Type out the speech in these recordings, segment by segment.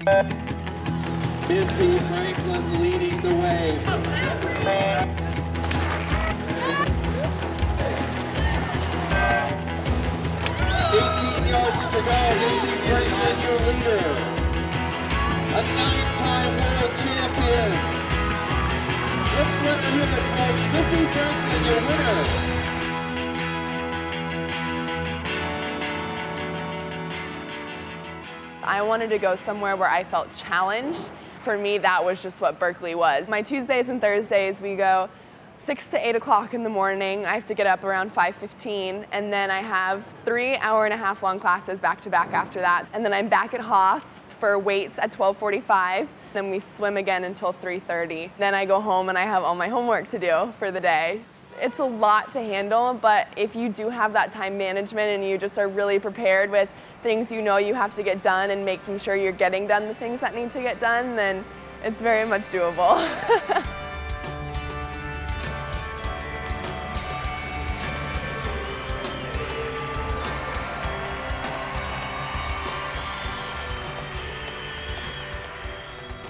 Missy Franklin leading the way. Eighteen yards to go, Missy Franklin, your leader. A nine-time world champion. Let's let her hear it, folks. Missy Franklin, your winner. I wanted to go somewhere where I felt challenged. For me, that was just what Berkeley was. My Tuesdays and Thursdays, we go 6 to 8 o'clock in the morning. I have to get up around 5.15, and then I have three hour and a half long classes back to back after that. And then I'm back at Haas for weights at 12.45. Then we swim again until 3.30. Then I go home and I have all my homework to do for the day. It's a lot to handle, but if you do have that time management and you just are really prepared with things you know you have to get done and making sure you're getting done the things that need to get done, then it's very much doable.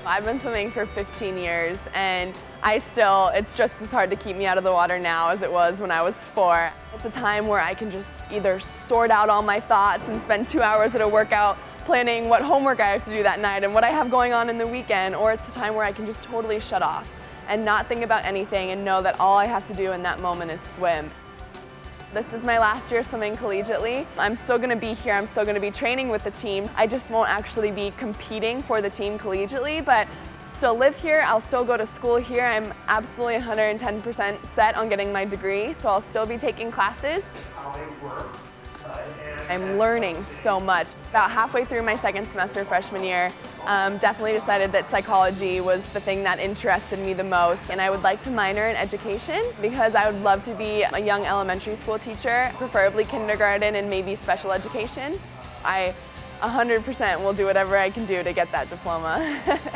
I've been swimming for 15 years and I still, it's just as hard to keep me out of the water now as it was when I was four. It's a time where I can just either sort out all my thoughts and spend two hours at a workout planning what homework I have to do that night and what I have going on in the weekend, or it's a time where I can just totally shut off and not think about anything and know that all I have to do in that moment is swim. This is my last year swimming collegiately. I'm still gonna be here, I'm still gonna be training with the team. I just won't actually be competing for the team collegiately, but still live here, I'll still go to school here. I'm absolutely 110% set on getting my degree, so I'll still be taking classes. I'm learning so much. About halfway through my second semester freshman year, um, definitely decided that psychology was the thing that interested me the most. And I would like to minor in education because I would love to be a young elementary school teacher, preferably kindergarten and maybe special education. I 100% will do whatever I can do to get that diploma.